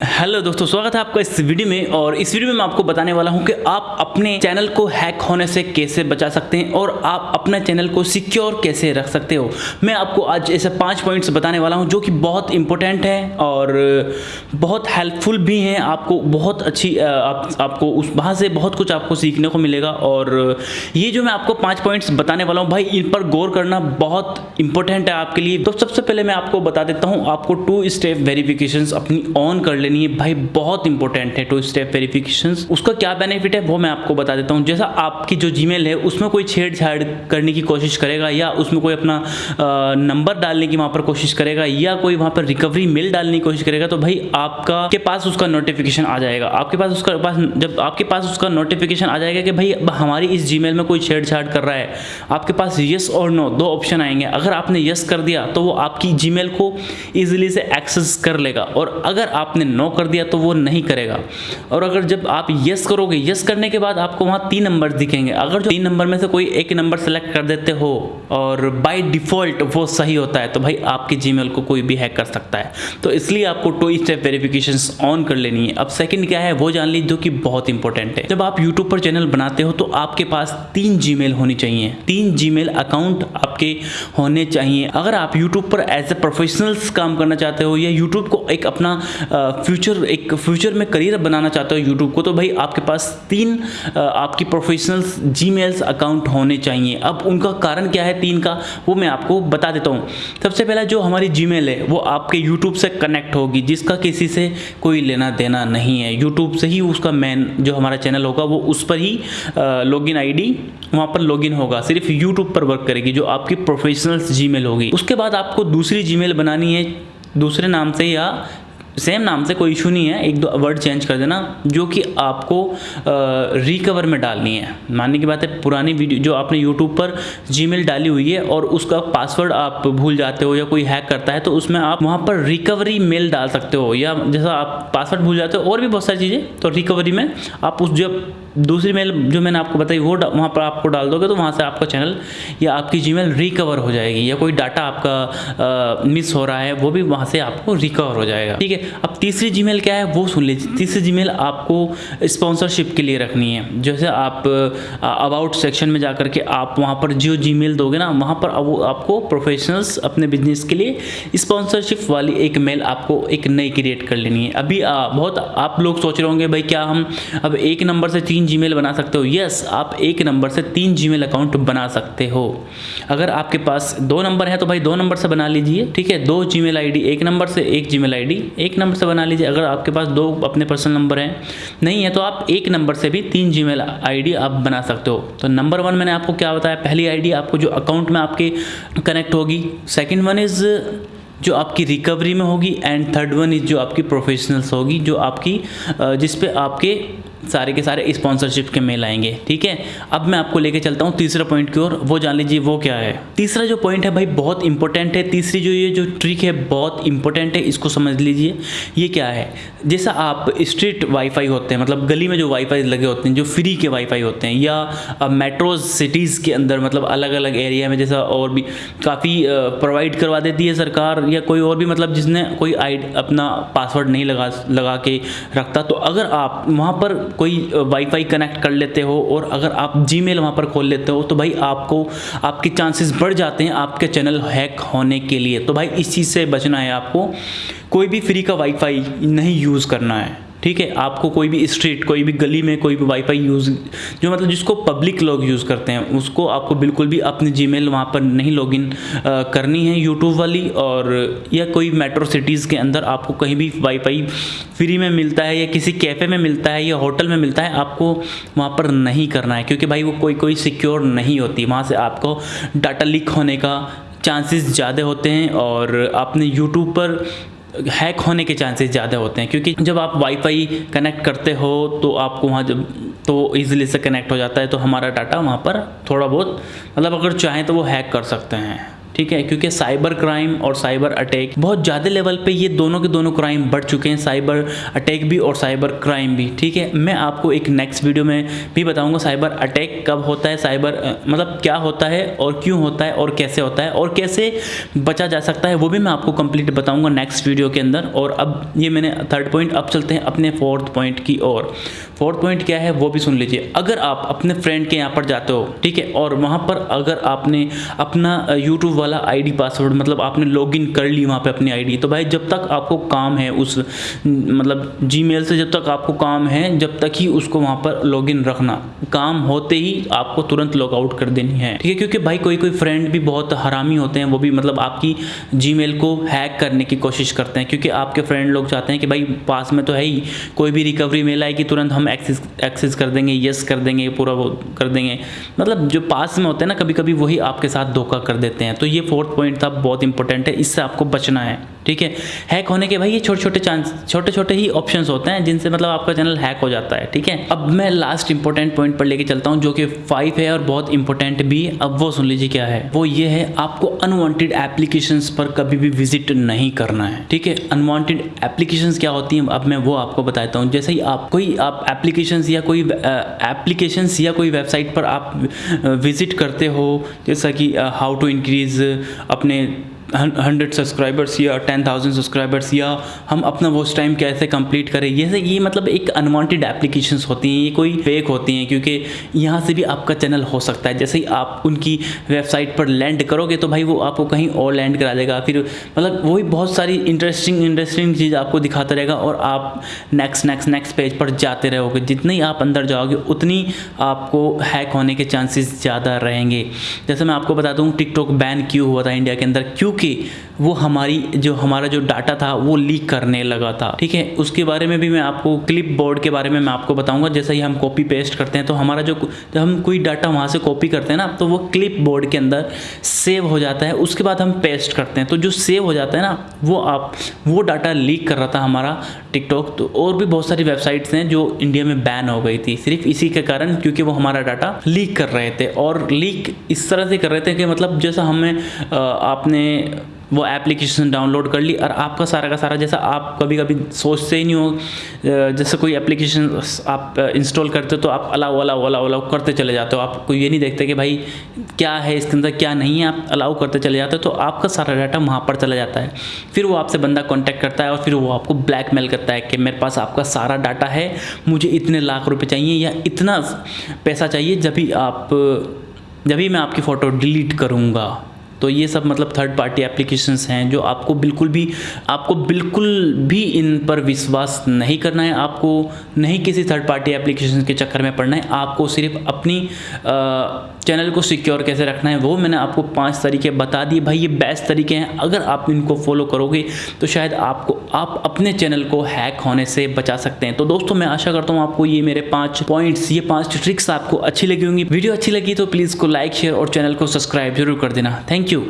Hello दोस्तों स्वागत है आपका इस वीडियो में और इस वीडियो में मैं आपको बताने वाला हूँ कि आप अपने चैनल को हैक होने से कैसे बचा सकते हैं और आप अपने चैनल को सिक्योर कैसे रख सकते हो। मैं आपको आज ऐसे पाँच पॉइंट्स बताने वाला हूँ जो कि बहुत इंपॉर्टेंट है और बहुत हेल्पफुल भी हैं। आपको बहुत अच्छी आप, आपको उस वहाँ से बहुत कुछ आपको सीखने को मिलेगा और ये जो मैं आपको पाँच पॉइंट्स बताने वाला हूँ भाई इन पर गौर करना बहुत इंपॉर्टेंट है आपके लिए। तो सबसे पहले मैं आपको बता देता हूँ आपको टू स्टेप वेरिफिकेशन अपनी ऑन कर लेनी है। भाई, बहुत इंपॉर्टेंट है टू स्टेप वेरिफिकेशन उसका क्या बेनिफिट है, वो मैं आपको बता देता हूँ। जैसा आपकी जो जीमेल है, उसमें कोई छेड़छाड़ करने की कोशिश करेगा या उसमें कोई अपना नंबर डालने की वहाँ पर कोशिश करेगा या कोई वहाँ पर रिकवरी मेल डालने की कोशिश करेगा तो भाई आपका, के पास उसका नोटिफिकेशन आ जाएगा। आपके पास उसका, पास, जब आपके पास उसका नोटिफिकेशन आ जाएगा कि भाई हमारी इस जीमेल में कोई छेड़छाड़ कर रहा है, आपके पास यस और नो दो ऑप्शन आएँगे। अगर आपने यस कर दिया तो वो आपकी जीमेल को इजीली से एक्सेस कर लेगा। और अगर आपने नो कर दिया तो वो नहीं करेगा। और अगर जब आप यस करोगे यस करने के बाद आपको वहाँ तीन नंबर दिखेंगे। अगर जो तीन नंबर में से कोई एक नंबर सेलेक्ट कर देते हो और बाई डिफ़ॉल्ट वो सही होता है तो भाई आपके जीमेल को कोई भी हैक कर सकता है। तो इसलिए आपको टू स्टेप वेरिफिकेशन ऑन कर लेनी है। अब सेकेंड क्या है, वो जान लीजिए, जो कि बहुत इंपॉर्टेंट है। जब आप यूट्यूब पर चैनल बनाते हो तो आपके पास तीन जीमेल होनी चाहिए। तीन जीमेल अकाउंट आपके होने चाहिए। अगर आप यूट्यूब पर एज ए प्रोफेशनल्स काम करना चाहते हो या यूट्यूब को एक अपना फ्यूचर, एक फ्यूचर में करियर बनाना चाहते हो यूट्यूब को तो भाई आपके पास तीन आपकी प्रोफेशनल्स जी अकाउंट होने चाहिए। अब उनका कारण क्या है तीन का, वो मैं आपको बता देता हूँ। सबसे पहला जो हमारी जी है, वो आपके यूट्यूब से कनेक्ट होगी, जिसका किसी से कोई लेना देना नहीं है। यूट्यूब से ही उसका मेन जो हमारा चैनल होगा, वो उस पर ही लॉगिन आईडी वहाँ पर लॉगिन होगा। सिर्फ़ यूट्यूब पर वर्क करेगी, जो आपकी प्रोफेशनल्स जी होगी। उसके बाद आपको दूसरी जी बनानी है, दूसरे नाम से या सेम नाम से कोई इशू नहीं है, एक दो वर्ड चेंज कर देना, जो कि आपको रिकवर में डालनी है। मानने की बात है, पुरानी वीडियो, जो आपने यूट्यूब पर जीमेल डाली हुई है और उसका पासवर्ड आप भूल जाते हो या कोई हैक करता है तो उसमें आप वहाँ पर रिकवरी मेल डाल सकते हो, या जैसा आप पासवर्ड भूल जाते हो, और भी बहुत सारी चीज़ें तो रिकवरी में आप उस जब दूसरी मेल जो मैंने आपको बताई, वो वहाँ पर आपको डाल दोगे तो वहाँ से आपका चैनल या आपकी जीमेल रिकवर हो जाएगी, या कोई डाटा आपका मिस हो रहा है, वो भी वहाँ से आपको रिकवर हो जाएगा। ठीक है अब तीसरी जीमेल क्या है? वो सुन लीजिए। तीसरी जीमेल आपको स्पॉन्सरशिप के लिए रखनी है। जैसे आप अबाउट सेक्शन में जाकर के आप वहाँ पर जो जीमेल दोगे ना वहाँ पर वो आपको प्रोफेशनल्स अपने बिज़नेस के लिए स्पॉन्सरशिप वाली एक मेल आपको एक नई क्रिएट कर लेनी है। अभी आ, बहुत आप लोग सोच रहे होंगे भाई क्या हम अब एक नंबर से तीन जीमेल बना सकते हो? यस आप एक नंबर से तीन जीमेल अकाउंट बना सकते हो। अगर आपके पास दो नंबर है तो भाई दो नंबर से बना लीजिए ठीक है? दो जीमेल आईडी एक नंबर से एक जीमेल आईडी एक नंबर से बना लीजिए, अगर आपके पास दो अपने पर्सनल नंबर हैं, नहीं है तो आप एक नंबर से भी तीन जी मेल आप बना सकते हो। तो नंबर वन मैंने आपको क्या बताया, पहली आईडी आपको जो अकाउंट में आपके कनेक्ट होगी सेकेंड वन इज़ जो आपकी रिकवरी में होगी एंड थर्ड वन इज़ जो आपकी प्रोफेशनल्स होगी, जो आपकी जिस पे आपके सारे के सारे स्पॉन्सरशिप के मेल आएँगे, ठीक है? अब मैं आपको लेके चलता हूँ तीसरा पॉइंट की ओर, वो जान लीजिए वो क्या है। तीसरा जो पॉइंट है भाई, बहुत इंपॉर्टेंट है। तीसरी जो ये जो ट्रिक है, बहुत इंपॉर्टेंट है, इसको समझ लीजिए। ये क्या है? जैसा आप स्ट्रीट वाईफाई होते हैं मतलब गली में जो वाईफाई लगे होते हैं, जो फ्री के वाईफाई होते हैं, या मेट्रोज सिटीज़ के अंदर मतलब अलग अलग एरिया में जैसा और भी काफ़ी प्रोवाइड करवा देती है सरकार, या कोई और भी मतलब जिसने कोई आई अपना पासवर्ड नहीं लगा लगा के रखता तो अगर आप वहाँ पर कोई वाईफाई कनेक्ट कर लेते हो और अगर आप जी मेल वहाँ पर खोल लेते हो तो भाई आपको, आपके चांसेस बढ़ जाते हैं आपके चैनल हैक होने के लिए। तो भाई इस चीज़ से बचना है आपको। कोई भी फ्री का वाईफाई नहीं यूज़ करना है। ठीक है? आपको कोई भी स्ट्रीट, कोई भी गली में कोई भी वाईफाई यूज़ जो मतलब जिसको पब्लिक लोग यूज़ करते हैं, उसको आपको बिल्कुल भी अपनी जीमेल वहाँ पर नहीं लॉगिन करनी है यूट्यूब वाली और, या कोई मेट्रो सिटीज़ के अंदर आपको कहीं भी वाईफाई फ्री में मिलता है या किसी कैफ़े में मिलता है या होटल में मिलता है, आपको वहाँ पर नहीं करना है, क्योंकि भाई वो कोई कोई सिक्योर नहीं होती। वहाँ से आपको डाटा लीक होने का चांसेस ज़्यादा होते हैं और आपने यूट्यूब पर हैक होने के चांसेस ज़्यादा होते हैं, क्योंकि जब आप वाईफाई कनेक्ट करते हो तो आपको वहाँ जब तो ईजिली से कनेक्ट हो जाता है तो हमारा डाटा वहाँ पर थोड़ा बहुत मतलब अगर चाहें तो वो हैक कर सकते हैं। ठीक है? क्योंकि साइबर क्राइम और साइबर अटैक बहुत ज़्यादा लेवल पे ये दोनों के दोनों क्राइम बढ़ चुके हैं साइबर अटैक भी और साइबर क्राइम भी, ठीक है? मैं आपको एक नेक्स्ट वीडियो में भी बताऊँगा साइबर अटैक कब होता है साइबर मतलब क्या होता है और क्यों होता है और कैसे होता है और कैसे बचा जा सकता है, वो भी मैं आपको कंप्लीट बताऊँगा नेक्स्ट वीडियो के अंदर। और अब ये मैंने थर्ड पॉइंट अब चलते हैं अपने फोर्थ पॉइंट की ओर। फोर्थ पॉइंट क्या है, वो भी सुन लीजिए। अगर आप अपने फ्रेंड के यहाँ पर जाते हो, ठीक है? और वहाँ पर अगर आपने अपना यूट्यूब वाला आईडी पासवर्ड मतलब आपने लॉगिन कर ली वहाँ पे अपनी आईडी तो भाई, जब तक आपको काम है उस मतलब जीमेल से जब तक आपको काम है, जब तक ही उसको वहाँ पर लॉगिन रखना। काम होते ही आपको तुरंत लॉग आउट कर देनी है। ठीक है, क्योंकि भाई, कोई कोई फ्रेंड भी बहुत हरामी होते हैं, वो भी मतलब आपकी जी को हैक करने की कोशिश करते हैं, क्योंकि आपके फ्रेंड लोग चाहते हैं कि भाई, पास में तो है ही। कोई भी रिकवरी मेल आएगी, तुरंत हम एक्सेस एक्सेस कर देंगे यस कर देंगे, पूरा वो कर देंगे। मतलब जो पास में होते हैं ना कभी कभी वही आपके साथ धोखा कर देते हैं। तो ये फोर्थ पॉइंट था बहुत इंपॉर्टेंट है इससे आपको बचना है। ठीक है? हैक होने के भाई ये छोटे छोटे चांस छोटे छोटे ही ऑप्शन होते हैं जिनसे मतलब आपका चैनल हैक हो जाता है, ठीक है? अब मैं लास्ट इंपॉर्टेंट पॉइंट पर लेके चलता हूँ जो कि फाइव है और बहुत इंपॉर्टेंट भी। अब वो सुन लीजिए क्या है। वो ये है, आपको अनवांटेड एप्लीकेशन पर कभी भी विज़िट नहीं करना है, ठीक है? अनवांटेड एप्लीकेशन क्या होती है? अब मैं वो आपको बताता हूँ। जैसे ही आप कोई, आप एप्लीकेशन या कोई एप्लीकेशन या कोई वेबसाइट पर आप विज़िट करते हो, जैसा कि हाउ टू इंक्रीज अपने हंड्रेड सब्सक्राइबर्स या टेन थाउज़ेंड सब्सक्राइबर्स या हम अपना वो टाइम कैसे कंप्लीट करें? ये ये मतलब एक अनवांटेड एप्लीकेशंस होती हैं, ये कोई फेक होती हैं, क्योंकि यहाँ से भी आपका चैनल हो सकता है। जैसे ही आप उनकी वेबसाइट पर लैंड करोगे तो भाई वो आपको कहीं और लैंड करा देगा। फिर मतलब वही बहुत सारी इंटरेस्टिंग इंटरेस्टिंग चीज़ आपको दिखाता रहेगा और आप नेक्स्ट नेक्स्ट नेक्स्ट पेज पर जाते रहोगे। जितनी आप अंदर जाओगे, उतनी आपको हैक होने के चांसेस ज़्यादा रहेंगे। जैसे मैं आपको बता दूँ टिकटॉक बैन क्यों हुआ था इंडिया के अंदर? क्यों क्योंकि वो हमारी जो, हमारा जो डाटा था, वो लीक करने लगा था। ठीक है? उसके बारे में भी मैं आपको क्लिप बोर्ड के बारे में मैं आपको बताऊँगा। जैसे ही हम कॉपी पेस्ट करते हैं तो हमारा जो, जब हम कोई डाटा वहाँ से कॉपी करते हैं ना तो वो क्लिप बोर्ड के अंदर सेव हो जाता है। उसके बाद हम पेस्ट करते हैं। तो जो सेव हो जाता है ना, वो आप, वो डाटा लीक कर रहा था हमारा टिकटॉक तो और भी बहुत सारी वेबसाइट्स हैं जो इंडिया में बैन हो गई थी। सिर्फ़ इसी के कारण, क्योंकि वो हमारा डाटा लीक कर रहे थे। और लीक इस तरह से कर रहे थे कि मतलब जैसा हमें आपने वो एप्लीकेशन डाउनलोड कर ली और आपका सारा का सारा जैसा आप कभी कभी सोचते ही नहीं हो जैसे कोई एप्लीकेशन आप इंस्टॉल करते हो तो आप अलाउ अलाउ अलाउ अलाउ करते चले जाते हो। आपको ये नहीं देखते कि भाई क्या है, इसके अंदर क्या नहीं है, आप अलाउ करते चले जाते हो तो आपका सारा डाटा वहाँ पर चला जाता है। फिर वो आपसे बंदा कॉन्टैक्ट करता है और फिर वो आपको ब्लैकमेल करता है कि मेरे पास आपका सारा डाटा है, मुझे इतने लाख रुपये चाहिए या इतना पैसा चाहिए जब भी आप, जब भी मैं आपकी फ़ोटो डिलीट करूँगा। तो ये सब मतलब थर्ड पार्टी एप्लीकेशंस हैं जो आपको बिल्कुल भी, आपको बिल्कुल भी इन पर विश्वास नहीं करना है, आपको नहीं किसी थर्ड पार्टी एप्लीकेशन के चक्कर में पड़ना है, आपको सिर्फ़ अपनी चैनल को सिक्योर कैसे रखना है, वो मैंने आपको पाँच तरीके बता दिए। भाई, ये बेस्ट तरीके हैं। अगर आप इनको फॉलो करोगे तो शायद आपको, आप अपने चैनल को हैक होने से बचा सकते हैं। तो दोस्तों, मैं आशा करता हूँ आपको ये मेरे पाँच पॉइंट्स ये पाँच ट्रिक्स आपको अच्छी लगी होंगी। वीडियो अच्छी लगी तो प्लीज़ को लाइक शेयर और चैनल को सब्सक्राइब ज़रूर कर देना। Thank you.